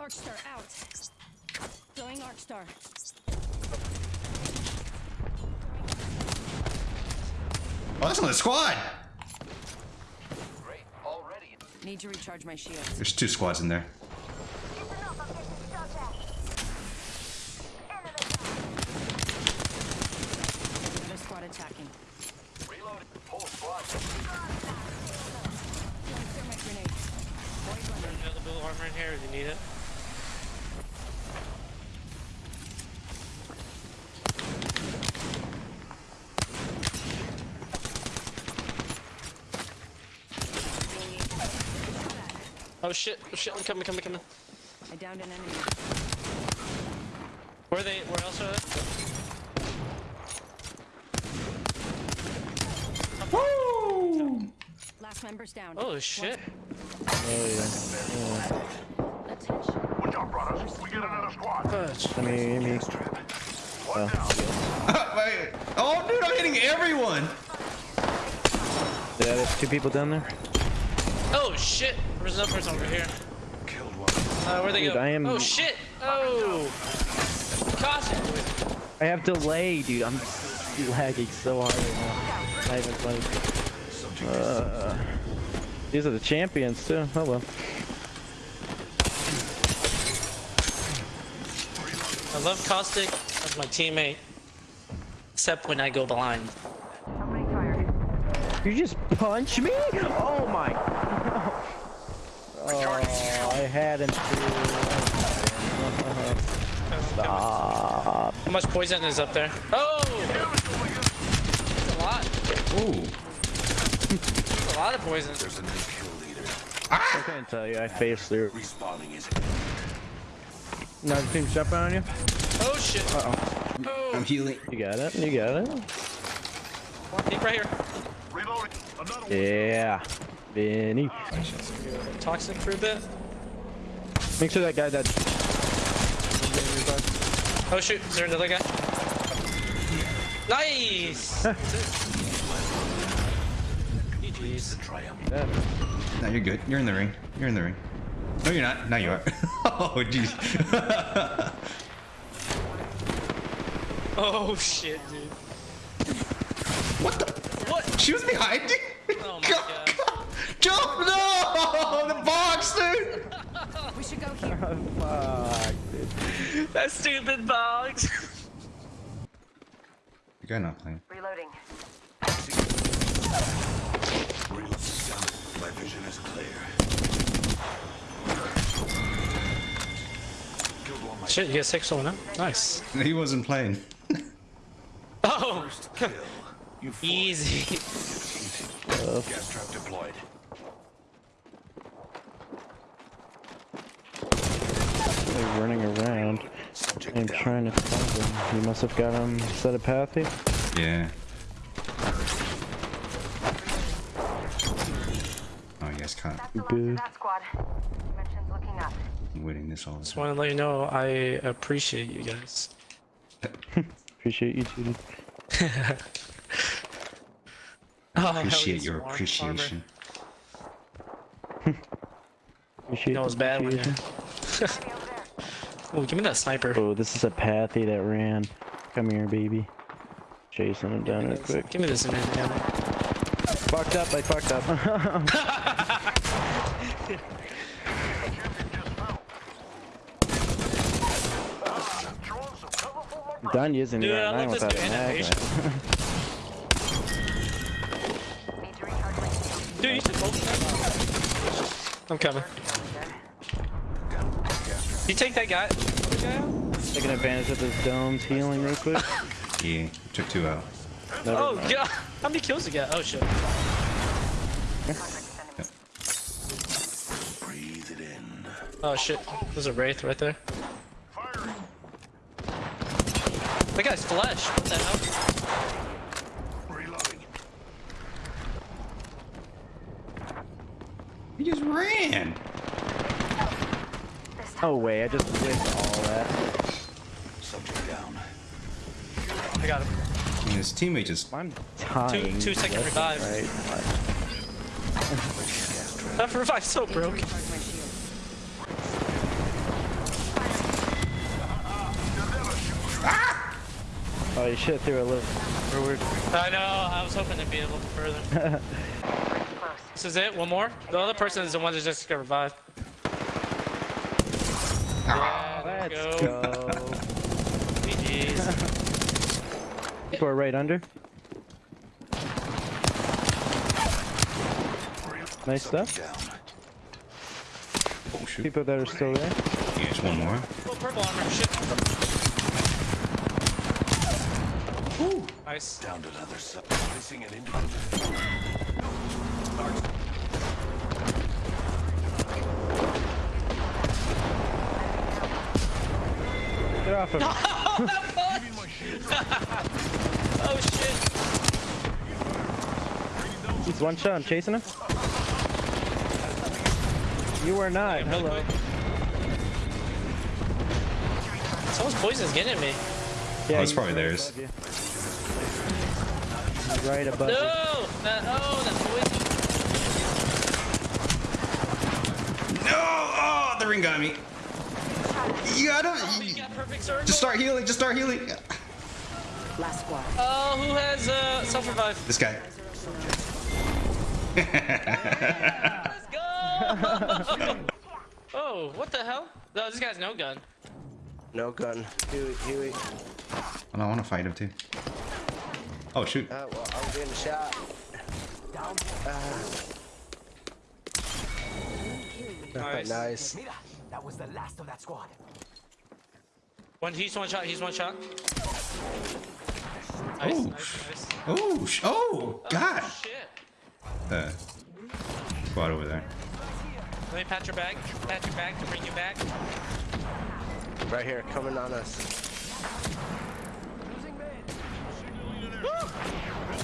Arcstar out. Throwing Arcstar. Oh, that's another squad. Great, already. Need to recharge my shields. There's two squads in there. Another squad attacking. Reloading. Whole squad. Throwing thermite grenades. Void running. Another blue armor in here if you need it. Oh shit, oh shit, I'm coming, coming, coming. I downed an enemy. Where are they, where else are they? Last member's down. Oh shit. Attention. Good job, brothers. We get another squad. Fudge. I mean, me. One down. Wait. Oh, dude, I'm hitting everyone. Yeah, there's two people down there. Oh shit, there's another person over here. Killed one. Uh, where'd they Dude, go? I am- Oh shit! Oh! Caution! I have delay, dude. I'm lagging so hard right now. Not even funny. Uh, these are the champions too. Oh well. I love Caustic as my teammate. Except when I go blind. You just punch me? Oh my. Oh, I had him too. Stop. How much poison is up there? Oh! That's a lot. Ooh. That's a lot of poison. There's a new kill leader. I can't tell you. I faced through. Respawning is Another team jumping on you. Oh shit. Uh Oh, I'm healing. You got it. You got it. Keep right here. reloading. Another one. Yeah. Vinny. Toxic for a bit. Make sure that guy that. Oh shoot, is there another guy? Nice! GG's. No, you're good. You're in the ring. You're in the ring. No, you're not. Now you are. oh, jeez. Oh shit, dude. what the? What? She was behind you. Oh my god. Jump! No! The box, dude. We should go here. Oh, fuck, dude. That stupid box. You guy not playing. Reloading. My vision is clear. Shit, you get six on him. Nice. He wasn't playing. Oh! Kill. You. Easy. Gas trap deployed. They're running around. Subject I'm down. Trying to find him. You must have got him set a pathy. Yeah. Oh, you guys can't. Good. That squad. Dimensions looking up. I'm winning this all the Just want to let you know I appreciate you guys. Appreciate you too. Oh, Appreciate your appreciation. Appreciate That was the bad when you. appreciation. Oh, give me that sniper. Oh, this is a pathy that ran. Come here, baby. Chasing him down real quick. Give me this in there. damn it. Fucked up. I fucked up. Throwing some colorful lumber. Done using Dude, the I R9 love this without new an mag. animation. Need to recharge my shield. Dude, you should hold I'm coming. You take that guy. Other? Taking advantage of this dome's healing real quick. Yeah, took two out. Never Oh mind. god. How many kills did you got? Oh shit. Breathe it in. Oh shit. There's a wraith right there. Firing. That guy's flesh. What the hell? No way, I just missed all that. Subject down. I got him. I mean, his teammate just... I'm dying. Two, two second revive. Right. that revive so broke. Oh, you should have threw a little forward. I know, I was hoping to be a little further. this is it, one more? The other person is the one that just got revived. Yeah, Let's go. go. GG's. People are right under. Nice stuff. Oh shoot. People that are still there. Yeah, just one more. Oh, purple armor. Shit. Nice. Down to another sub. Missing an individual. Off of me. Oh shit. He's one shot. I'm chasing him. You are not. Really Hello. quick. Someone's poison's getting me. Yeah, Oh, it's probably right theirs. above Right above No! you. That, oh, that poison. No! Oh, the ring got me. You gotta. We got perfect circle. Just start healing. Just start healing. Last squad. Oh, who has uh, self revive? This guy. Let's go! oh, what the hell? No, this guy's no gun. No gun. Huey, Huey. Well, I want to fight him too. Oh shoot. Uh, well, I'm getting shot. Nice. Nice. That was the last of that squad. One, he's one shot. He's one shot. Nice, Oh. nice, nice. Oh, oh, God. Oh, shit. The squad over there. Let me pat your bag. Pat your bag to bring you back. Right here, coming on us.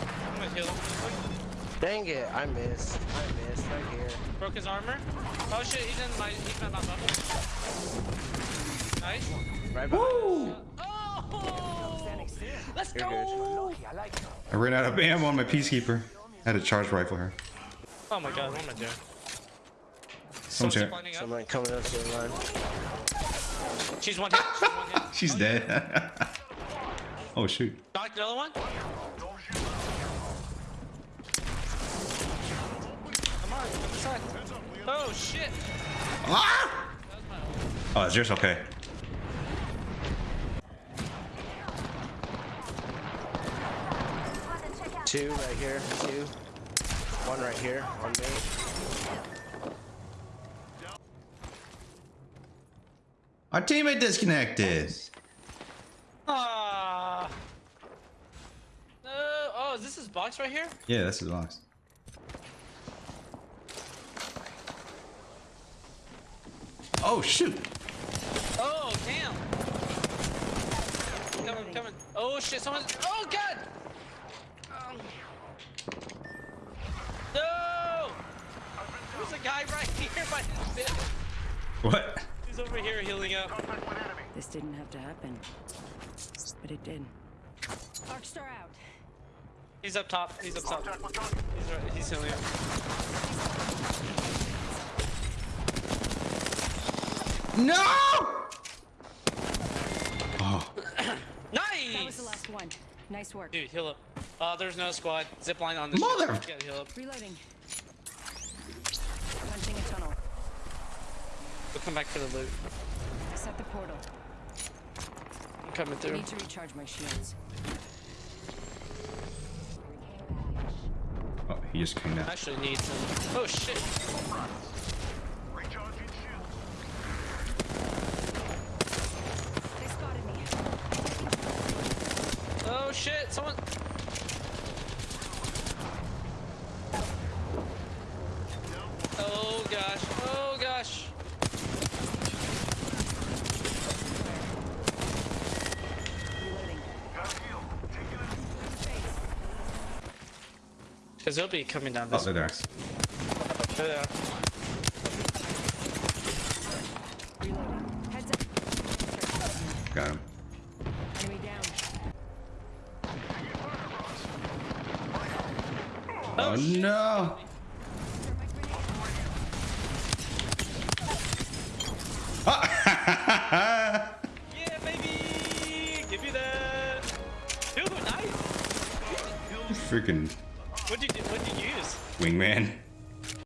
I'm gonna heal. Dang it, I missed. I missed right here. Broke his armor. Oh shit, he's in my he's in my bubble. Nice. Right behind Woo! Oh! Let's You're go! I. I ran out of ammo on my peacekeeper. I had to charge rifle her. Oh my god, what am I doing? Someone's Someone's here. up. Someone coming up to the line. She's one hit. She's one hit. She's dead. oh shoot. Knocked another one. Come on, come inside. Oh shit. Ah! Oh, is yours okay? Two right here. Two. One right here on me. Our teammate disconnected. Ah. No. Oh, is this his box right here? Yeah, that's his box. Oh shoot. Oh damn. Coming, coming. Oh shit, someone. Oh god. Um. No. There's a guy right here by his bed. What? He's over here healing up. This didn't have to happen. But it did. Arcstar out. He's up top. He's up top. He's right. He's healing up. No! Oh, Nice. That was the last one. Nice work. Dude, heal up. Uh, there's no squad. Zip line on this. Mother- shit. You gotta heal up. Reloading. Punching a tunnel. We'll come back for the loot. Set the portal. I'm coming I need to recharge my shields. oh he just came down. I actually need some. Oh shit. Recharging shield. They spotted me. Oh shit. Someone. Oh gosh. Oh gosh. Reloading. Got a heal. Taking it. Space. Because they'll be coming down Oh, this they're there. way. Yeah. Oh, oh no. yeah, baby. Give me that. Dude, nice. Freaking. What'd you, what'd you use? Wingman.